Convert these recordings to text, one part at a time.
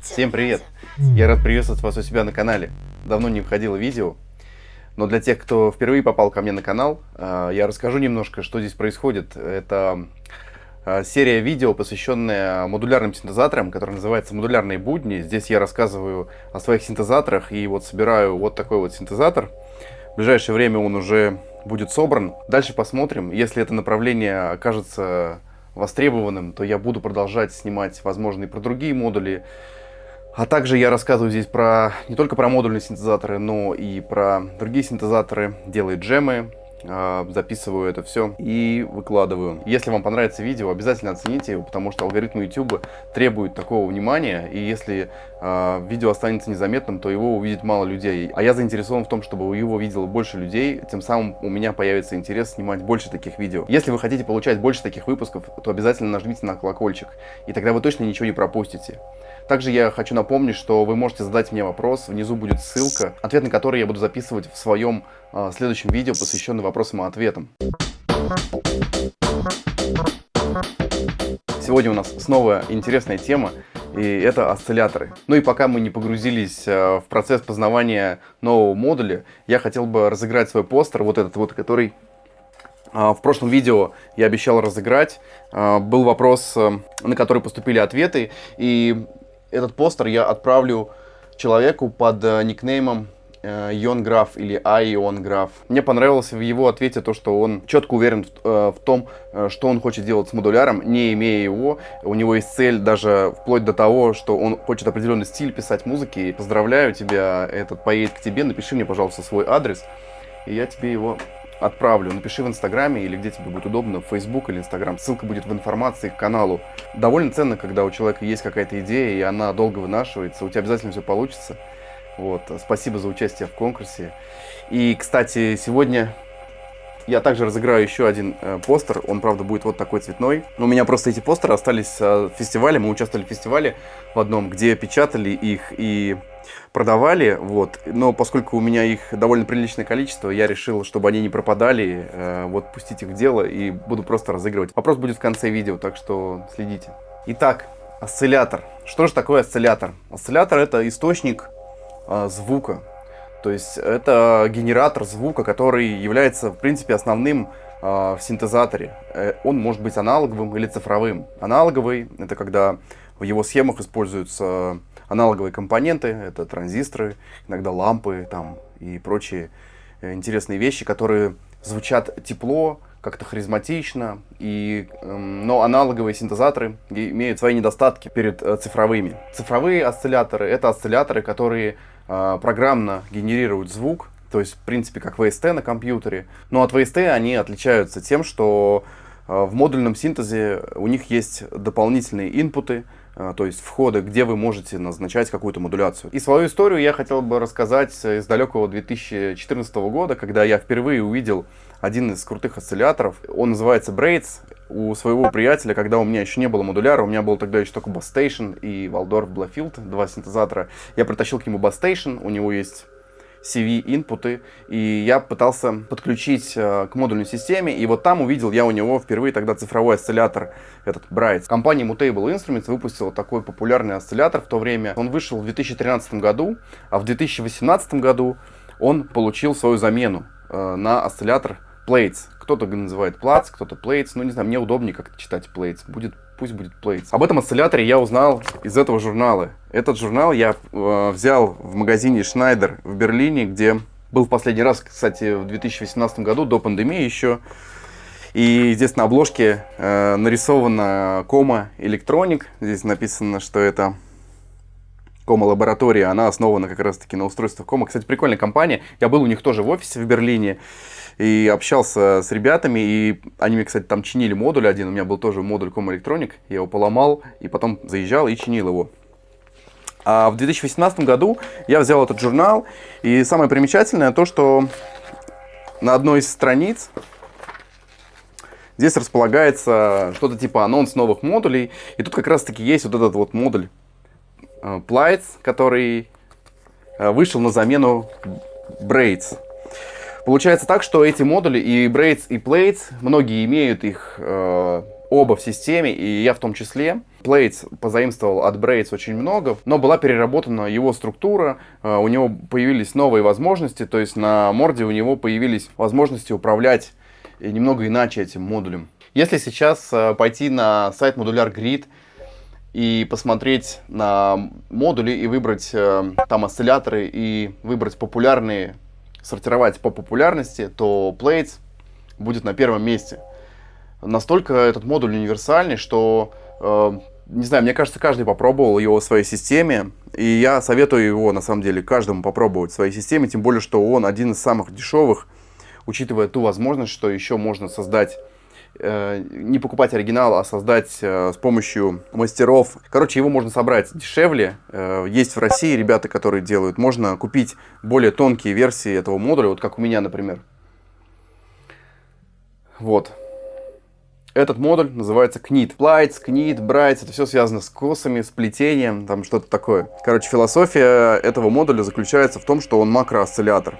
Всем привет! Я рад приветствовать вас у себя на канале. Давно не выходило видео, но для тех, кто впервые попал ко мне на канал, э, я расскажу немножко, что здесь происходит. Это э, серия видео, посвященная модулярным синтезаторам, которая называется «Модулярные будни». Здесь я рассказываю о своих синтезаторах и вот собираю вот такой вот синтезатор. В ближайшее время он уже будет собран. Дальше посмотрим. Если это направление окажется востребованным, то я буду продолжать снимать, возможно, и про другие модули. А также я рассказываю здесь про не только про модульные синтезаторы, но и про другие синтезаторы, делаю джемы, а, записываю это все и выкладываю. Если вам понравится видео, обязательно оцените его, потому что алгоритмы YouTube требуют такого внимания, и если видео останется незаметным, то его увидит мало людей. А я заинтересован в том, чтобы его видело больше людей, тем самым у меня появится интерес снимать больше таких видео. Если вы хотите получать больше таких выпусков, то обязательно нажмите на колокольчик, и тогда вы точно ничего не пропустите. Также я хочу напомнить, что вы можете задать мне вопрос, внизу будет ссылка, ответ на который я буду записывать в своем э, следующем видео, посвященном вопросам и ответам. Сегодня у нас снова интересная тема, и это осцилляторы. Ну и пока мы не погрузились э, в процесс познавания нового модуля, я хотел бы разыграть свой постер, вот этот вот, который а, в прошлом видео я обещал разыграть. А, был вопрос, э, на который поступили ответы, и этот постер я отправлю человеку под э, никнеймом э, Йон Граф или Айон Граф. Мне понравилось в его ответе то, что он четко уверен в, э, в том, э, что он хочет делать с модуляром, не имея его. У него есть цель даже вплоть до того, что он хочет определенный стиль писать музыки. Поздравляю тебя, этот поедет к тебе. Напиши мне, пожалуйста, свой адрес, и я тебе его отправлю. Напиши в Инстаграме или где тебе будет удобно, в Фейсбук или Инстаграм. Ссылка будет в информации к каналу. Довольно ценно, когда у человека есть какая-то идея, и она долго вынашивается. У тебя обязательно все получится. Вот. Спасибо за участие в конкурсе. И, кстати, сегодня я также разыграю еще один э, постер. Он, правда, будет вот такой цветной. У меня просто эти постеры остались э, в фестивале. Мы участвовали в фестивале в одном, где печатали их и продавали, вот, но поскольку у меня их довольно приличное количество, я решил, чтобы они не пропадали, э, вот, пустить их в дело и буду просто разыгрывать. Вопрос будет в конце видео, так что следите. Итак, осциллятор. Что же такое осциллятор? Осциллятор это источник э, звука, то есть это генератор звука, который является, в принципе, основным э, в синтезаторе. Э, он может быть аналоговым или цифровым. Аналоговый — это когда в его схемах используются аналоговые компоненты, это транзисторы, иногда лампы там, и прочие э, интересные вещи, которые звучат тепло, как-то харизматично, и, эм, но аналоговые синтезаторы имеют свои недостатки перед э, цифровыми. Цифровые осцилляторы — это осцилляторы, которые программно генерируют звук, то есть, в принципе, как VST на компьютере. Но от VST они отличаются тем, что в модульном синтезе у них есть дополнительные инпуты, а, то есть входы, где вы можете назначать какую-то модуляцию. И свою историю я хотел бы рассказать из далекого 2014 года, когда я впервые увидел один из крутых осцилляторов. Он называется Braids. У своего приятеля, когда у меня еще не было модуляра, у меня был тогда еще только Bass Station и Waldorf Blafield, два синтезатора. Я притащил к нему Bass Station, у него есть CV-инпуты, и я пытался подключить э, к модульной системе, и вот там увидел я у него впервые тогда цифровой осциллятор, этот Bright. Компания Mutable Instruments выпустила такой популярный осциллятор в то время. Он вышел в 2013 году, а в 2018 году он получил свою замену э, на осциллятор Plates. Кто-то называет Plats, кто-то Plates, ну не знаю, мне удобнее как-то читать Plates, будет пусть будет Plates. Об этом осцилляторе я узнал из этого журнала. Этот журнал я э, взял в магазине Schneider в Берлине, где был в последний раз, кстати, в 2018 году, до пандемии еще. И здесь на обложке э, нарисована кома электроник. Здесь написано, что это кома лаборатория. Она основана как раз таки на устройствах кома. Кстати, прикольная компания. Я был у них тоже в офисе в Берлине и общался с ребятами, и они мне, кстати, там чинили модуль один, у меня был тоже модуль Com Electronic, я его поломал, и потом заезжал и чинил его. А в 2018 году я взял этот журнал, и самое примечательное то, что на одной из страниц здесь располагается что-то типа анонс новых модулей, и тут как раз таки есть вот этот вот модуль э, Plights, который э, вышел на замену Braids. Получается так, что эти модули и Braids, и Plates, многие имеют их э, оба в системе, и я в том числе. Plates позаимствовал от Braids очень много, но была переработана его структура, э, у него появились новые возможности, то есть на морде у него появились возможности управлять немного иначе этим модулем. Если сейчас э, пойти на сайт Modular Grid и посмотреть на модули и выбрать э, там осцилляторы и выбрать популярные, сортировать по популярности, то Plates будет на первом месте. Настолько этот модуль универсальный, что, э, не знаю, мне кажется, каждый попробовал его в своей системе, и я советую его, на самом деле, каждому попробовать в своей системе, тем более, что он один из самых дешевых, учитывая ту возможность, что еще можно создать не покупать оригинал, а создать э, с помощью мастеров. Короче, его можно собрать дешевле. Э, есть в России ребята, которые делают. Можно купить более тонкие версии этого модуля, вот как у меня, например. Вот. Этот модуль называется KNIT. Plights, KNIT, Brights, это все связано с косами, с плетением, там что-то такое. Короче, философия этого модуля заключается в том, что он макроосциллятор.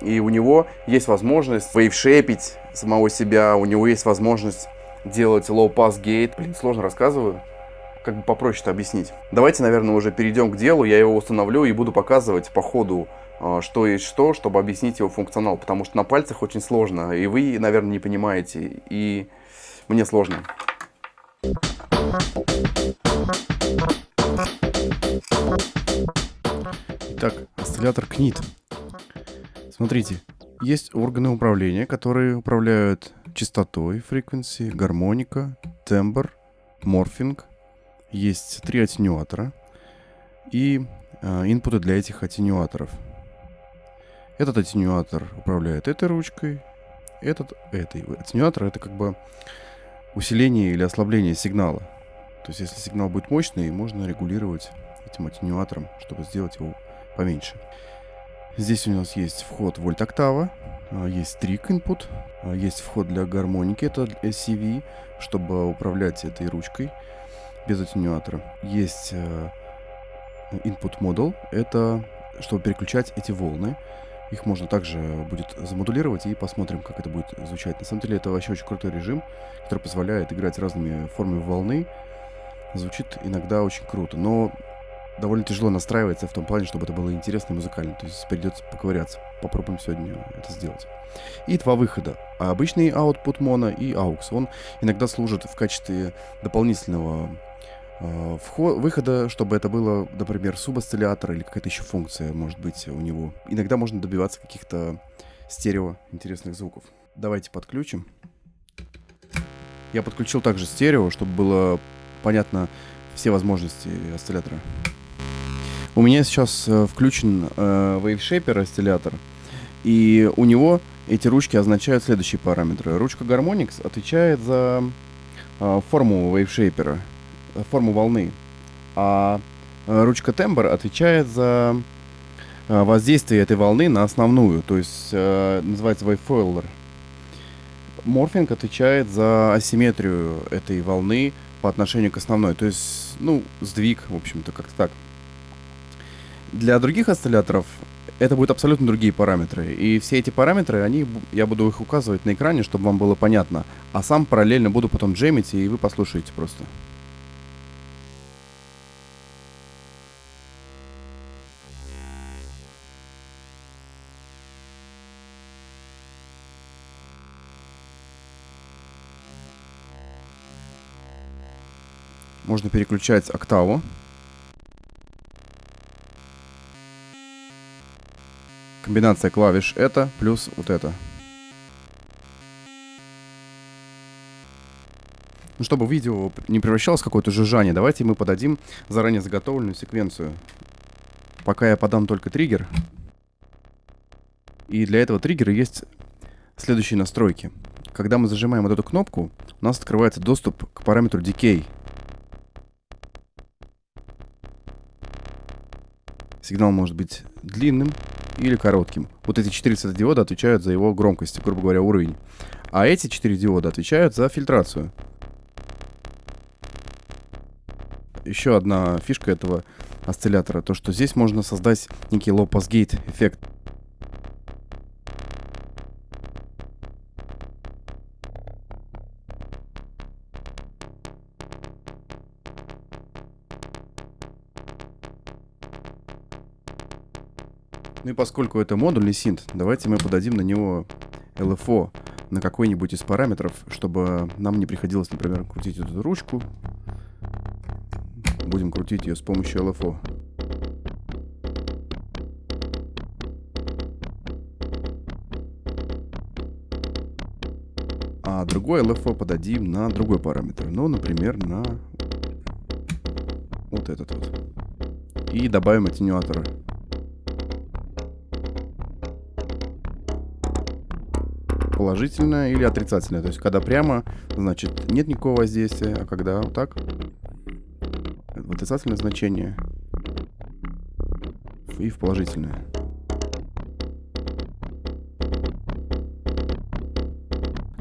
И у него есть возможность вейвшепить самого себя, у него есть возможность делать low-pass gate. Блин, сложно рассказываю. Как бы попроще это объяснить. Давайте, наверное, уже перейдем к делу. Я его установлю и буду показывать по ходу, а, что есть что, чтобы объяснить его функционал. Потому что на пальцах очень сложно. И вы, наверное, не понимаете. И мне сложно. Итак, осциллятор КНИТ. Смотрите, есть органы управления, которые управляют частотой, frequency, гармоника, тембр, морфинг. Есть три аттенюатора и э, инпуты для этих аттенюаторов. Этот аттенюатор управляет этой ручкой, этот этой. Аттенюатор это как бы усиление или ослабление сигнала. То есть если сигнал будет мощный, можно регулировать этим аттенюатором, чтобы сделать его поменьше. Здесь у нас есть вход вольт октава, а, есть трик input, а, есть вход для гармоники, это SCV, чтобы управлять этой ручкой без аттенюатора. Есть а, input model, это чтобы переключать эти волны. Их можно также будет замодулировать и посмотрим, как это будет звучать. На самом деле это вообще очень крутой режим, который позволяет играть разными формами волны. Звучит иногда очень круто, но довольно тяжело настраивается в том плане, чтобы это было интересно и музыкально. То есть придется поковыряться. Попробуем сегодня это сделать. И два выхода. Обычный output mono и aux. Он иногда служит в качестве дополнительного э, выхода, чтобы это было, например, субосциллятор или какая-то еще функция может быть у него. Иногда можно добиваться каких-то стерео интересных звуков. Давайте подключим. Я подключил также стерео, чтобы было понятно все возможности осциллятора. У меня сейчас э, включен э, WaveShaper осциллятор, и у него эти ручки означают следующие параметры. Ручка Harmonix отвечает за э, форму WaveShaper, форму волны, а ручка Timbre отвечает за воздействие этой волны на основную, то есть называется wavefolder. Морфинг отвечает за асимметрию этой волны по отношению к основной, то есть, ну, сдвиг, в общем-то, как-то так. Для других осцилляторов это будут абсолютно другие параметры. И все эти параметры, они, я буду их указывать на экране, чтобы вам было понятно. А сам параллельно буду потом джемить, и вы послушаете просто. Можно переключать октаву. Комбинация клавиш это плюс вот это. Ну, чтобы видео не превращалось в какое-то жужжание, давайте мы подадим заранее заготовленную секвенцию. Пока я подам только триггер. И для этого триггера есть следующие настройки. Когда мы зажимаем вот эту кнопку, у нас открывается доступ к параметру Decay. Сигнал может быть длинным, или коротким. Вот эти четыре светодиода отвечают за его громкость, грубо говоря, уровень. А эти четыре диода отвечают за фильтрацию. Еще одна фишка этого осциллятора, то что здесь можно создать некий low-pass эффект. Поскольку это модульный синт, давайте мы подадим на него LFO на какой-нибудь из параметров, чтобы нам не приходилось, например, крутить эту ручку. Будем крутить ее с помощью LFO. А другой LFO подадим на другой параметр. Ну, например, на вот этот вот. И добавим атенюатора. Положительное или отрицательное. То есть, когда прямо, значит, нет никакого воздействия, а когда вот так, в отрицательное значение и в положительное.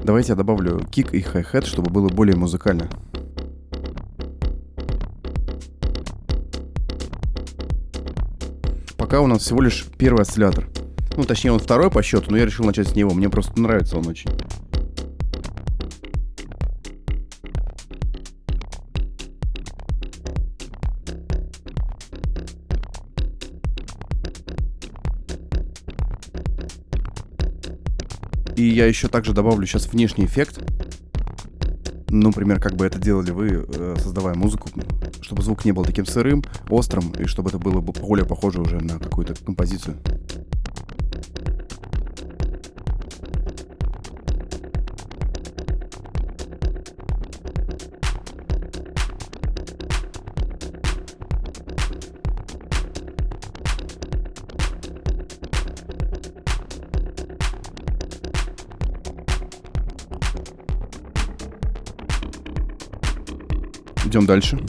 Давайте я добавлю кик и хай-хет, чтобы было более музыкально. пока у нас всего лишь первый осциллятор. Ну, точнее, он второй по счету, но я решил начать с него. Мне просто нравится он очень. И я еще также добавлю сейчас внешний эффект. Ну, например, как бы это делали вы, э, создавая музыку, чтобы звук не был таким сырым, острым, и чтобы это было более похоже уже на какую-то композицию. Дальше.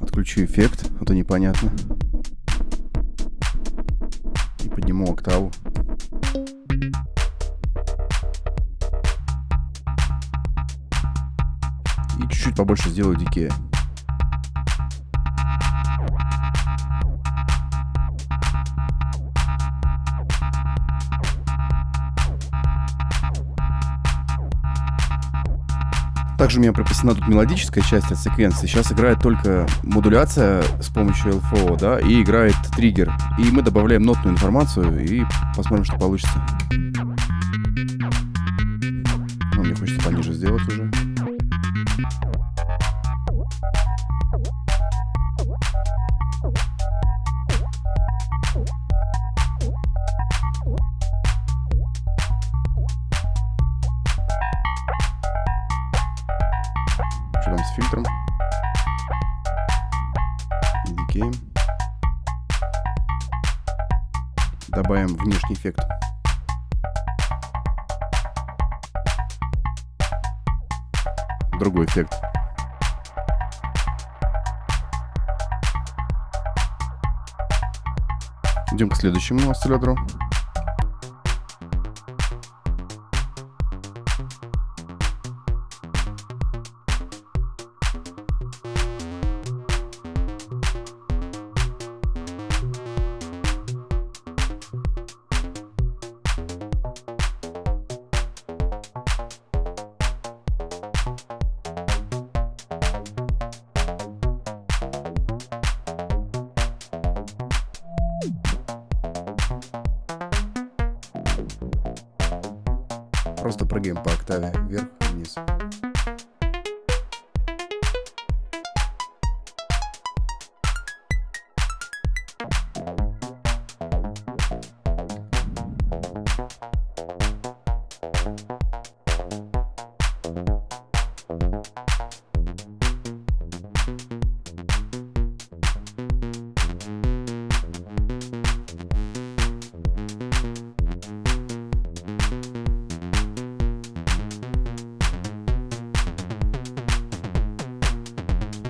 Отключу эффект, а то непонятно. И подниму октаву. И чуть-чуть побольше сделаю дикее. Также у меня прописана тут мелодическая часть от секвенции. Сейчас играет только модуляция с помощью LFO, да, и играет триггер. И мы добавляем нотную информацию и посмотрим, что получится. Ну, мне хочется пониже сделать уже. Добавим внешний эффект. Другой эффект. Идем к следующему осциллятору.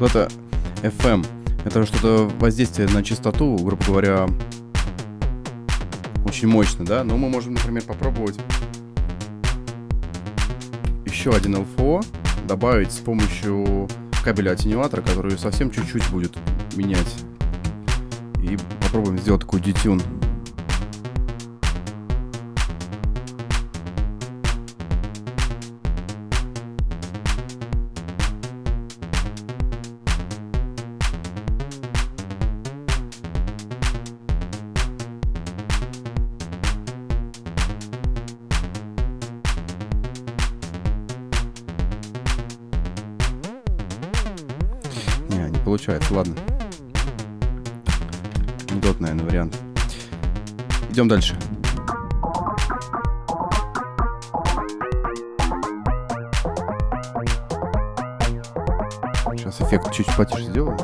Это FM. Это что-то воздействие на частоту, грубо говоря, очень мощно, да? Но мы можем, например, попробовать еще один LFO добавить с помощью кабеля атенюатора, который совсем чуть-чуть будет менять. И попробуем сделать такой детюн. Идем дальше. Сейчас эффект чуть потише сделаю.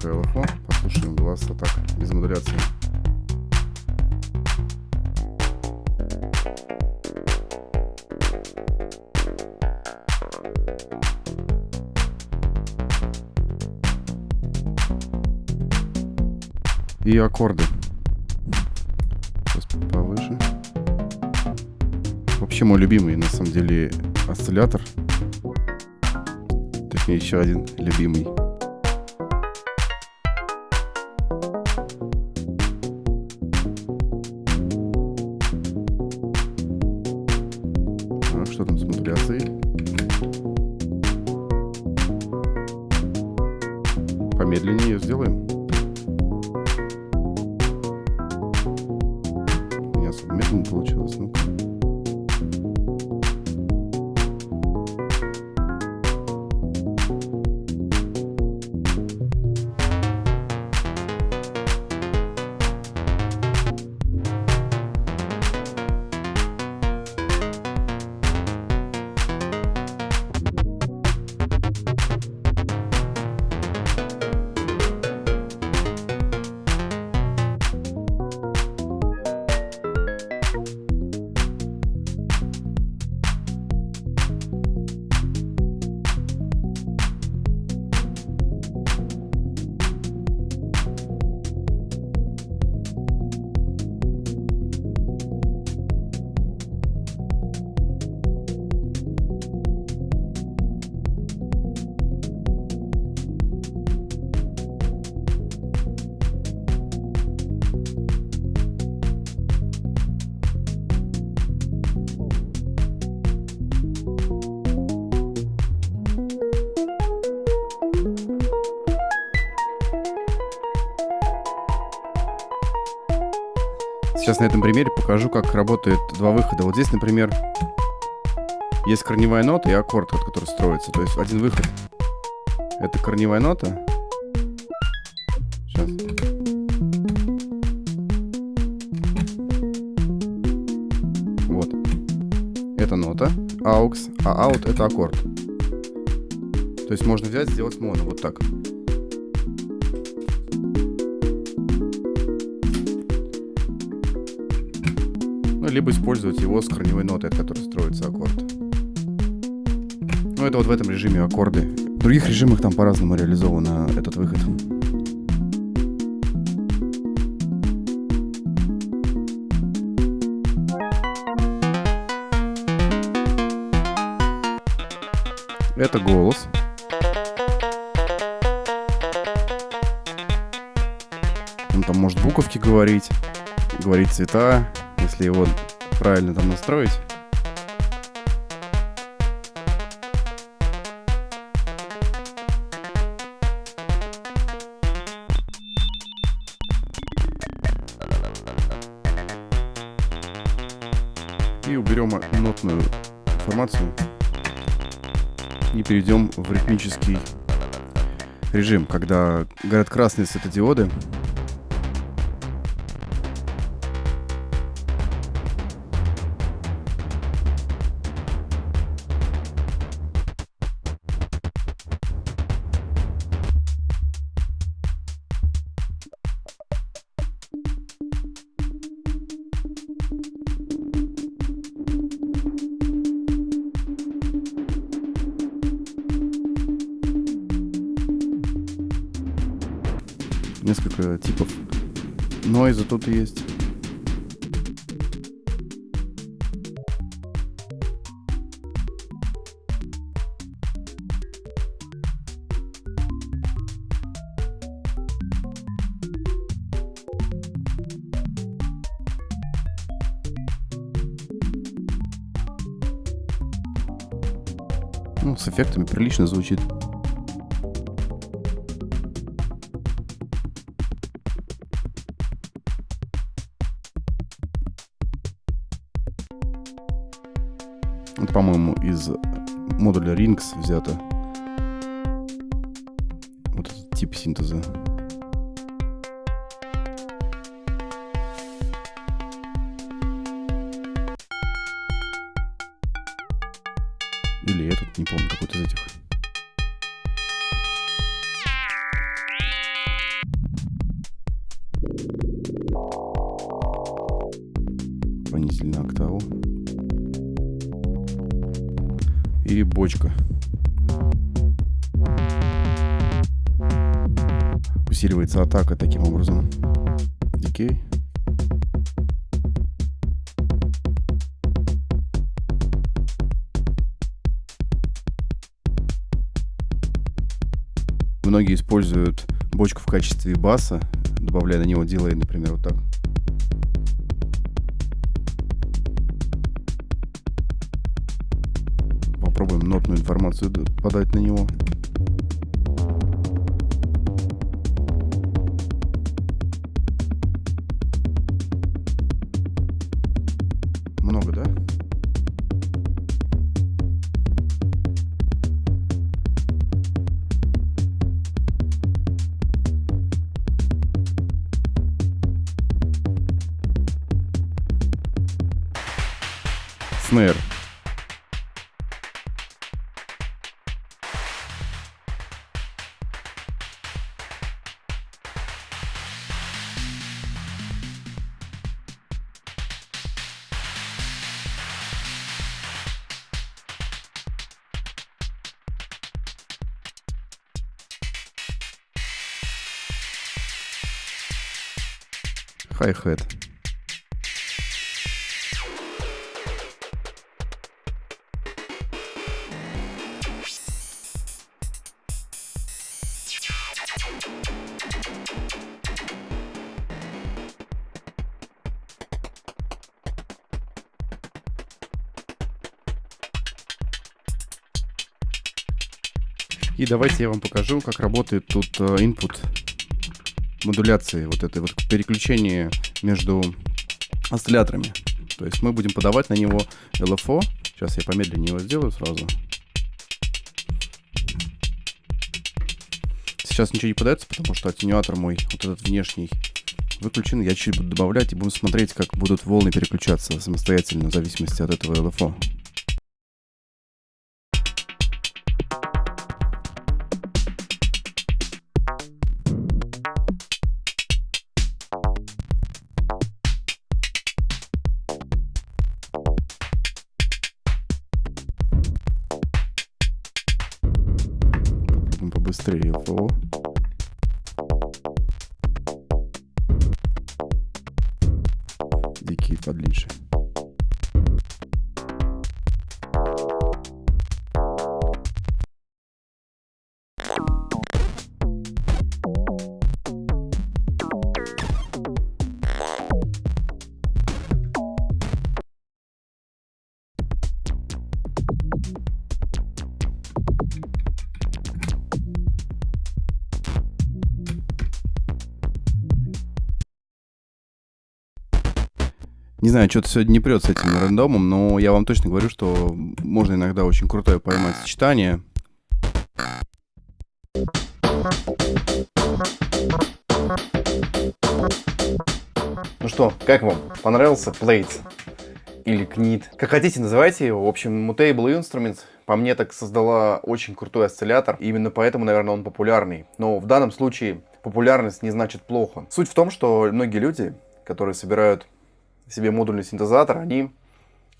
Пока LFO, послушаем глаз атак без модуляции. И аккорды. Сейчас повыше. Вообще мой любимый, на самом деле, осциллятор. Точнее, еще один любимый. Сейчас на этом примере покажу, как работает два выхода. Вот здесь, например, есть корневая нота и аккорд, вот, который строится. То есть один выход — это корневая нота. Сейчас. Вот. Это нота, AUX, а out — это аккорд. То есть можно взять, сделать моно, вот так. Либо использовать его с корневой нотой, от которой строится аккорд. Ну, это вот в этом режиме аккорды. В других режимах там по-разному реализован этот выход. Это голос. Он там может буковки говорить, говорить цвета, если его правильно там настроить. И уберем нотную информацию. и перейдем в ритмический режим, когда горят красные светодиоды, тут есть. Ну, с эффектами прилично звучит. Модуля Rings взято. Вот этот тип синтеза. Или этот, не помню, какой-то из этих. В качестве баса, добавляя на него дилей, например, вот так. Попробуем нотную информацию подать на него. Снэр. Хай-хет. Давайте я вам покажу, как работает тут э, input модуляции, вот этой вот переключение между осцилляторами. То есть мы будем подавать на него LFO. Сейчас я помедленнее его сделаю сразу. Сейчас ничего не подается, потому что атенюатор мой, вот этот внешний, выключен. Я чуть буду добавлять и будем смотреть, как будут волны переключаться самостоятельно в зависимости от этого LFO. Не знаю, что-то сегодня не прет с этим рандомом, но я вам точно говорю, что можно иногда очень крутое поймать сочетание. Ну что, как вам? Понравился плейт? Или книт? Как хотите, называйте его. В общем, Mutable Instruments по мне так создала очень крутой осциллятор. И именно поэтому, наверное, он популярный. Но в данном случае популярность не значит плохо. Суть в том, что многие люди, которые собирают себе модульный синтезатор, они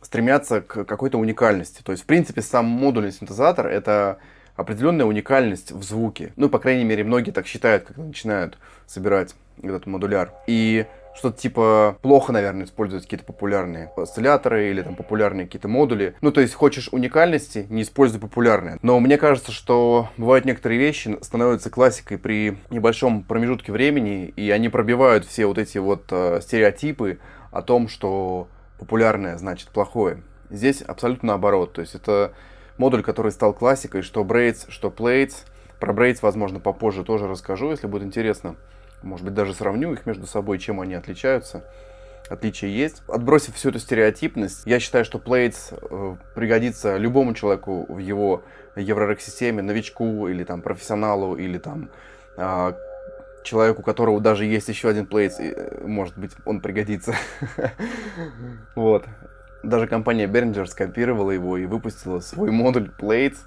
стремятся к какой-то уникальности. То есть, в принципе, сам модульный синтезатор — это определенная уникальность в звуке. Ну, по крайней мере, многие так считают, когда начинают собирать этот модуляр. И что-то типа плохо, наверное, использовать какие-то популярные осцилляторы или там популярные какие-то модули. Ну, то есть хочешь уникальности, не используй популярные. Но мне кажется, что бывают некоторые вещи становятся классикой при небольшом промежутке времени, и они пробивают все вот эти вот э, стереотипы о том, что популярное значит плохое. Здесь абсолютно наоборот. То есть это модуль, который стал классикой, что Braids, что Plates. Про Braids, возможно, попозже тоже расскажу, если будет интересно. Может быть, даже сравню их между собой, чем они отличаются. Отличия есть. Отбросив всю эту стереотипность, я считаю, что Plates э, пригодится любому человеку в его еврорек-системе, новичку или там профессионалу, или там э, человеку, у которого даже есть еще один Plates, э, может быть, он пригодится. Вот. Даже компания Behringer скопировала его и выпустила свой модуль Plates,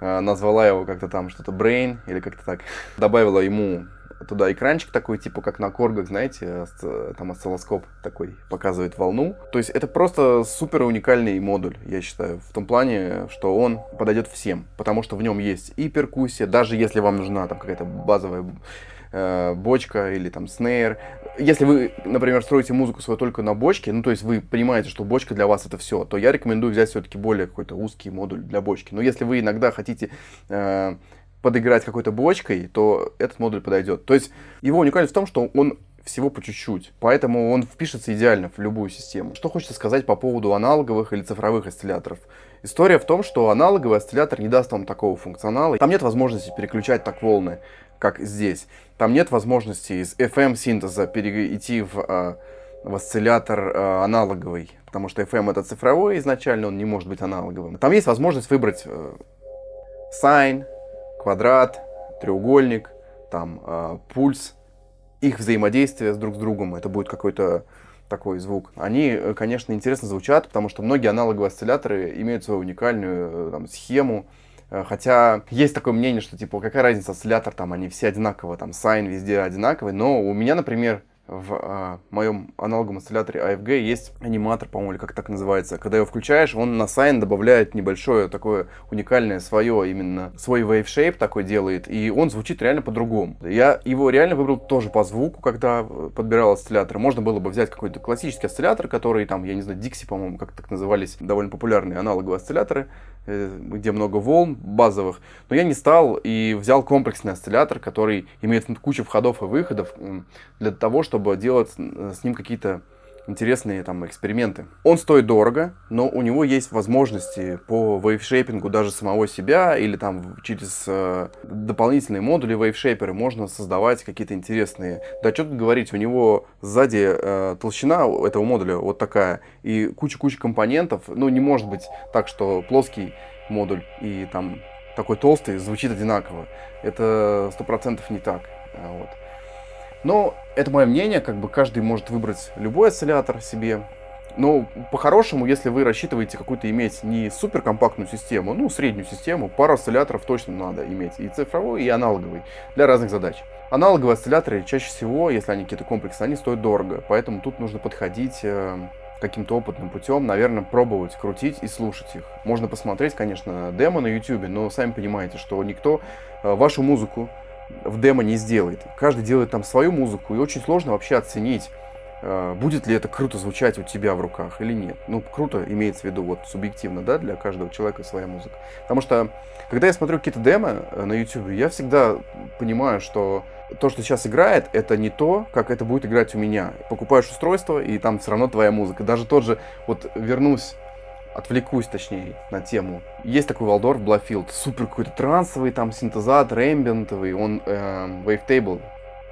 э, назвала его как-то там что-то Brain или как-то так. Добавила ему туда экранчик такой, типа как на коргах, знаете, там осциллоскоп такой показывает волну. То есть это просто супер уникальный модуль, я считаю, в том плане, что он подойдет всем, потому что в нем есть и перкуссия, даже если вам нужна там какая-то базовая э, бочка или там снейр. Если вы, например, строите музыку свою только на бочке, ну то есть вы понимаете, что бочка для вас это все, то я рекомендую взять все-таки более какой-то узкий модуль для бочки. Но если вы иногда хотите э, подыграть какой-то бочкой, то этот модуль подойдет. То есть его уникальность в том, что он всего по чуть-чуть. Поэтому он впишется идеально в любую систему. Что хочется сказать по поводу аналоговых или цифровых осцилляторов. История в том, что аналоговый осциллятор не даст вам такого функционала. Там нет возможности переключать так волны как здесь. Там нет возможности из FM-синтеза перейти в, а, в осциллятор а, аналоговый, потому что FM это цифровой изначально, он не может быть аналоговым. Там есть возможность выбрать э, sine, квадрат, треугольник, там э, пульс, их взаимодействие с друг с другом, это будет какой-то такой звук. Они, э, конечно, интересно звучат, потому что многие аналоговые осцилляторы имеют свою уникальную там, схему, Э, хотя есть такое мнение, что типа какая разница, осциллятор там, они все одинаковые, там, сайн везде одинаковый. Но у меня, например, в а, моем аналоговом осцилляторе AFG есть аниматор, по-моему, или как так называется. Когда его включаешь, он на сайн добавляет небольшое такое уникальное свое, именно свой wave shape такой делает, и он звучит реально по-другому. Я его реально выбрал тоже по звуку, когда э, подбирал осциллятор. Можно было бы взять какой-то классический осциллятор, который там, я не знаю, Dixie, по-моему, как так назывались, довольно популярные аналоговые осцилляторы, э, где много волн базовых. Но я не стал и взял комплексный осциллятор, который имеет кучу входов и выходов для того, чтобы чтобы делать с ним какие-то интересные там эксперименты. Он стоит дорого, но у него есть возможности по вейвшейпингу даже самого себя или там через э, дополнительные модули вейвшейперы можно создавать какие-то интересные. Да что тут говорить, у него сзади э, толщина этого модуля вот такая и куча-куча компонентов. Ну не может быть так, что плоский модуль и там такой толстый звучит одинаково. Это сто процентов не так. А вот. Но это мое мнение, как бы каждый может выбрать любой осциллятор себе. Но по-хорошему, если вы рассчитываете какую-то иметь не суперкомпактную систему, ну, среднюю систему, пару осцилляторов точно надо иметь, и цифровой, и аналоговый, для разных задач. Аналоговые осцилляторы чаще всего, если они какие-то комплексные, они стоят дорого, поэтому тут нужно подходить э, каким-то опытным путем, наверное, пробовать крутить и слушать их. Можно посмотреть, конечно, демо на YouTube, но сами понимаете, что никто э, вашу музыку в демо не сделает. Каждый делает там свою музыку, и очень сложно вообще оценить, э, будет ли это круто звучать у тебя в руках или нет. Ну, круто имеется в виду вот субъективно, да, для каждого человека своя музыка. Потому что, когда я смотрю какие-то демо э, на YouTube, я всегда понимаю, что то, что сейчас играет, это не то, как это будет играть у меня. Покупаешь устройство, и там все равно твоя музыка. Даже тот же, вот вернусь отвлекусь, точнее, на тему. Есть такой Waldorf Bluffield, супер какой-то трансовый там синтезатор, эмбиентовый, он э, wavetable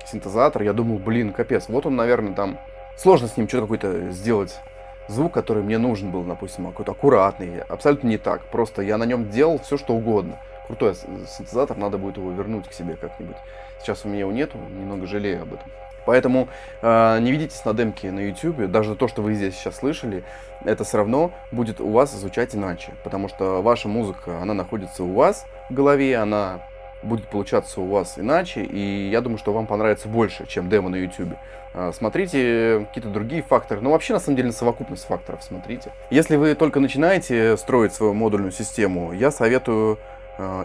синтезатор. Я думал, блин, капец, вот он, наверное, там сложно с ним что-то какой-то сделать звук, который мне нужен был, допустим, какой-то аккуратный. Абсолютно не так. Просто я на нем делал все, что угодно. Крутой синтезатор, надо будет его вернуть к себе как-нибудь. Сейчас у меня его нету, немного жалею об этом. Поэтому э, не ведитесь на демки на YouTube, даже то, что вы здесь сейчас слышали, это все равно будет у вас звучать иначе, потому что ваша музыка, она находится у вас в голове, она будет получаться у вас иначе, и я думаю, что вам понравится больше, чем демо на YouTube. А, смотрите какие-то другие факторы, ну вообще на самом деле на совокупность факторов смотрите. Если вы только начинаете строить свою модульную систему, я советую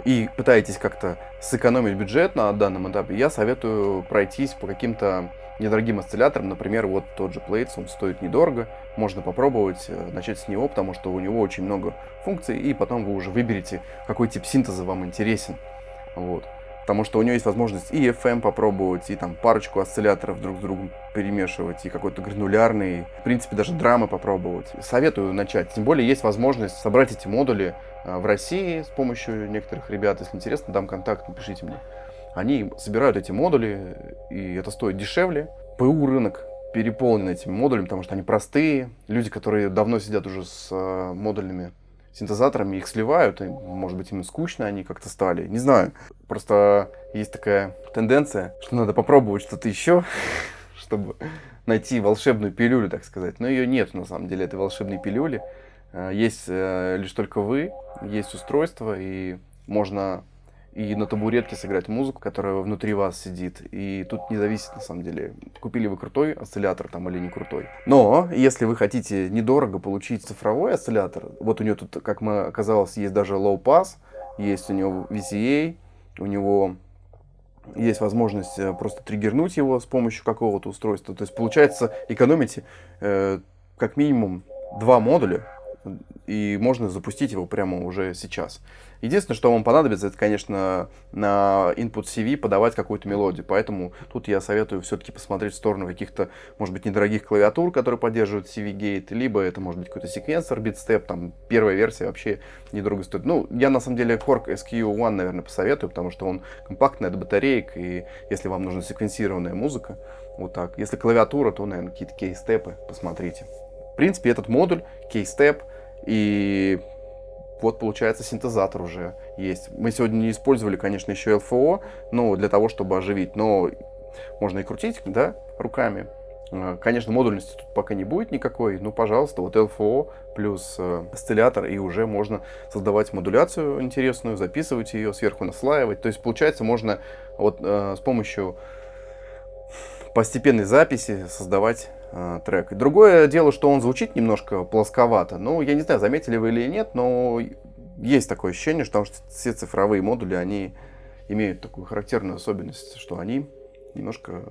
и пытаетесь как-то сэкономить бюджет на данном этапе, я советую пройтись по каким-то недорогим осцилляторам. Например, вот тот же Plates, он стоит недорого. Можно попробовать э, начать с него, потому что у него очень много функций, и потом вы уже выберете, какой тип синтеза вам интересен. Вот. Потому что у него есть возможность и FM попробовать, и там парочку осцилляторов друг с другом перемешивать, и какой-то гранулярный, в принципе, даже драмы попробовать. Советую начать. Тем более есть возможность собрать эти модули а, в России с помощью некоторых ребят. Если интересно, дам контакт, напишите мне. Они собирают эти модули, и это стоит дешевле. ПУ рынок переполнен этими модулями, потому что они простые. Люди, которые давно сидят уже с а, модульными синтезаторами их сливают, и, может быть, им скучно они как-то стали, не знаю. Просто есть такая тенденция, что надо попробовать что-то еще, чтобы найти волшебную пилюлю, так сказать. Но ее нет, на самом деле, этой волшебной пилюли. Э, есть э, лишь только вы, есть устройство, и можно и на табуретке сыграть музыку, которая внутри вас сидит. И тут не зависит, на самом деле, купили вы крутой осциллятор там или не крутой. Но, если вы хотите недорого получить цифровой осциллятор, вот у него тут, как мы оказалось, есть даже low pass, есть у него VCA, у него есть возможность э, просто триггернуть его с помощью какого-то устройства. То есть, получается, экономите э, как минимум два модуля, и можно запустить его прямо уже сейчас. Единственное, что вам понадобится, это, конечно, на input CV подавать какую-то мелодию. Поэтому тут я советую все-таки посмотреть в сторону каких-то, может быть, недорогих клавиатур, которые поддерживают CV-гейт, либо это может быть какой-то секвенсор, BitStep, там первая версия вообще недорого стоит. Ну, я на самом деле Korg SQ1, наверное, посоветую, потому что он компактный, от батареек, и если вам нужна секвенсированная музыка, вот так. Если клавиатура, то, наверное, какие-то кейстепы посмотрите. В принципе, этот модуль, кейстеп, и вот получается синтезатор уже есть. Мы сегодня не использовали, конечно, еще LFO, но для того, чтобы оживить. Но можно и крутить, да, руками. Э, конечно, модульности тут пока не будет никакой, ну, пожалуйста, вот LFO плюс э, осциллятор, и уже можно создавать модуляцию интересную, записывать ее, сверху наслаивать. То есть, получается, можно вот э, с помощью постепенной записи создавать э, трек. Другое дело, что он звучит немножко плосковато. Ну, я не знаю, заметили вы или нет, но есть такое ощущение, что все цифровые модули, они имеют такую характерную особенность, что они немножко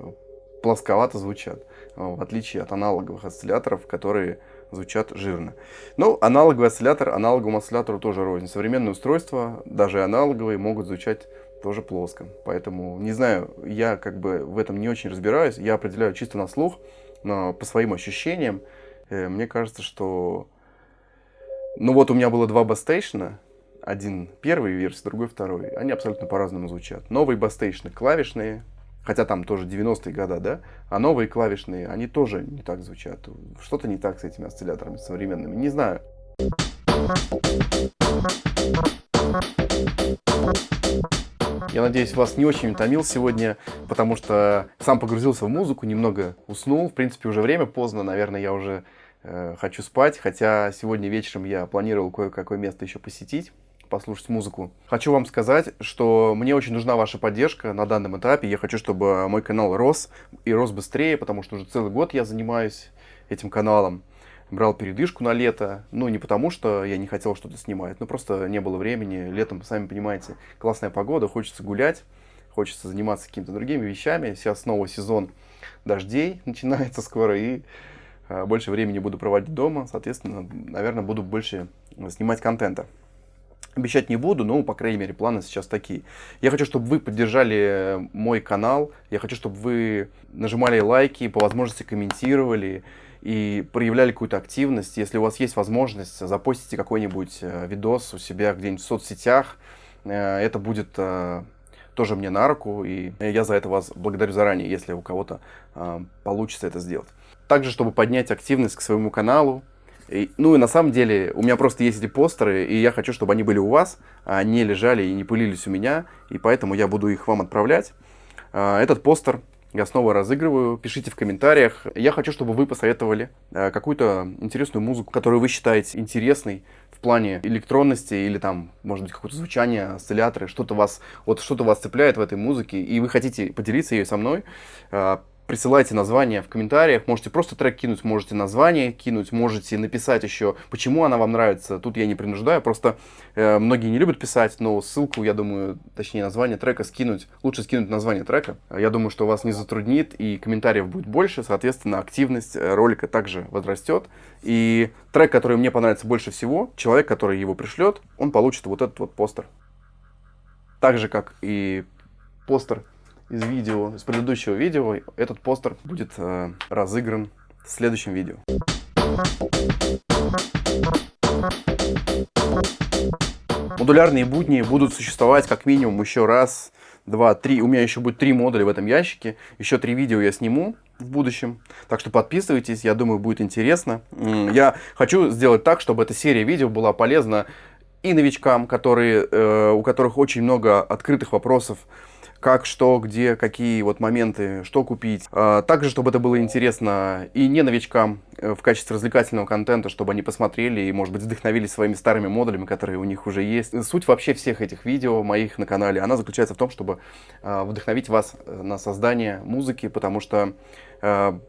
плосковато звучат, в отличие от аналоговых осцилляторов, которые звучат жирно. Ну, аналоговый осциллятор аналоговому осциллятору тоже рознь. Современные устройства, даже аналоговые, могут звучать тоже плоско. Поэтому, не знаю, я как бы в этом не очень разбираюсь. Я определяю чисто на слух, но по своим ощущениям. Э, мне кажется, что... Ну вот у меня было два бастейшена. Один первый версия, другой второй. Они абсолютно по-разному звучат. Новые бастейшны клавишные, хотя там тоже 90-е года, да, а новые клавишные, они тоже не так звучат. Что-то не так с этими осцилляторами современными, не знаю. Я надеюсь, вас не очень утомил сегодня, потому что сам погрузился в музыку, немного уснул. В принципе, уже время поздно, наверное, я уже э, хочу спать. Хотя сегодня вечером я планировал кое-какое место еще посетить послушать музыку. Хочу вам сказать, что мне очень нужна ваша поддержка на данном этапе. Я хочу, чтобы мой канал рос и рос быстрее, потому что уже целый год я занимаюсь этим каналом брал передышку на лето. Ну, не потому, что я не хотел что-то снимать, но просто не было времени. Летом, сами понимаете, классная погода, хочется гулять, хочется заниматься какими-то другими вещами. Сейчас снова сезон дождей начинается скоро, и э, больше времени буду проводить дома. Соответственно, наверное, буду больше снимать контента. Обещать не буду, но, по крайней мере, планы сейчас такие. Я хочу, чтобы вы поддержали мой канал. Я хочу, чтобы вы нажимали лайки, по возможности комментировали и проявляли какую-то активность. Если у вас есть возможность, запостите какой-нибудь э, видос у себя где-нибудь в соцсетях. Э, это будет э, тоже мне на руку, и я за это вас благодарю заранее, если у кого-то получится это сделать. Также, чтобы поднять активность к своему каналу, и, ну и на самом деле у меня просто есть эти постеры, и я хочу, чтобы они были у вас, а не лежали и не пылились у меня, и поэтому я буду их вам отправлять. Этот постер Я снова разыгрываю. Пишите в комментариях. Я хочу, чтобы вы посоветовали э, какую-то интересную музыку, которую вы считаете интересной в плане электронности или там, может быть, какое-то звучание, осцилляторы, что-то вас, вот что-то вас цепляет в этой музыке, и вы хотите поделиться ее со мной. Присылайте название в комментариях. Можете просто трек кинуть, можете название кинуть, можете написать еще, почему она вам нравится. Тут я не принуждаю, просто э, многие не любят писать, но ссылку, я думаю, точнее название трека скинуть. Лучше скинуть название трека. Я думаю, что вас не затруднит и комментариев будет больше, соответственно, активность э, ролика также возрастет. И трек, который мне понравится больше всего, человек, который его пришлет, он получит вот этот вот постер. Так же, как и постер из видео, из предыдущего видео, этот постер будет э, разыгран в следующем видео. Модулярные будни будут существовать как минимум еще раз, два, три. У меня еще будет три модуля в этом ящике. Еще три видео я сниму в будущем. Так что подписывайтесь, я думаю, будет интересно. Я хочу сделать так, чтобы эта серия видео была полезна и новичкам, которые, э, у которых очень много открытых вопросов как, что, где, какие вот моменты, что купить. А, также, чтобы это было интересно и не новичкам э, в качестве развлекательного контента, чтобы они посмотрели и, может быть, вдохновились своими старыми модулями, которые у них уже есть. Суть вообще всех этих видео моих на канале, она заключается в том, чтобы а, вдохновить вас э, на создание музыки, потому что а,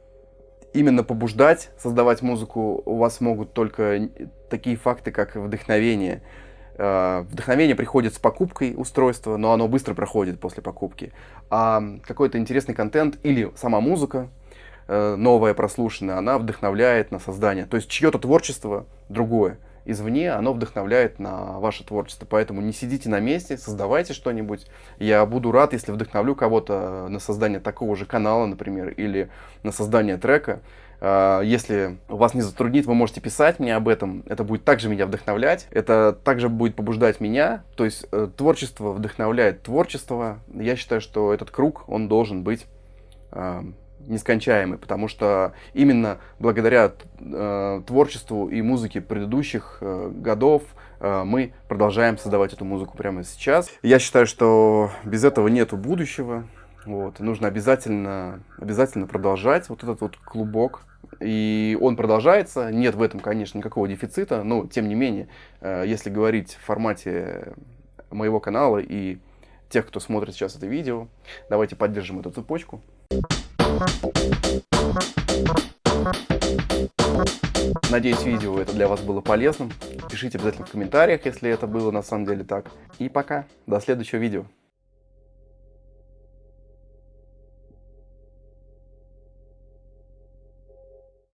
именно побуждать создавать музыку у вас могут только такие факты, как вдохновение. Э, вдохновение приходит с покупкой устройства, но оно быстро проходит после покупки. А какой-то интересный контент или сама музыка, э, новая, прослушанная, она вдохновляет на создание. То есть чье-то творчество другое извне, оно вдохновляет на ваше творчество. Поэтому не сидите на месте, создавайте что-нибудь. Я буду рад, если вдохновлю кого-то на создание такого же канала, например, или на создание трека. А, если вас не затруднит, вы можете писать мне об этом. Это будет также меня вдохновлять. Это также будет побуждать меня. То есть э, творчество вдохновляет творчество. Я считаю, что этот круг, он должен быть а, нескончаемый, потому что именно благодаря э, творчеству и музыке предыдущих э, годов э, мы продолжаем создавать эту музыку прямо сейчас. Я считаю, что без этого нету будущего. Вот, нужно обязательно, обязательно продолжать вот этот вот клубок. И он продолжается. Нет в этом, конечно, никакого дефицита. Но, тем не менее, э, если говорить в формате моего канала и тех, кто смотрит сейчас это видео, давайте поддержим эту цепочку. Надеюсь, видео это для вас было полезным. Пишите обязательно в комментариях, если это было на самом деле так. И пока. До следующего видео.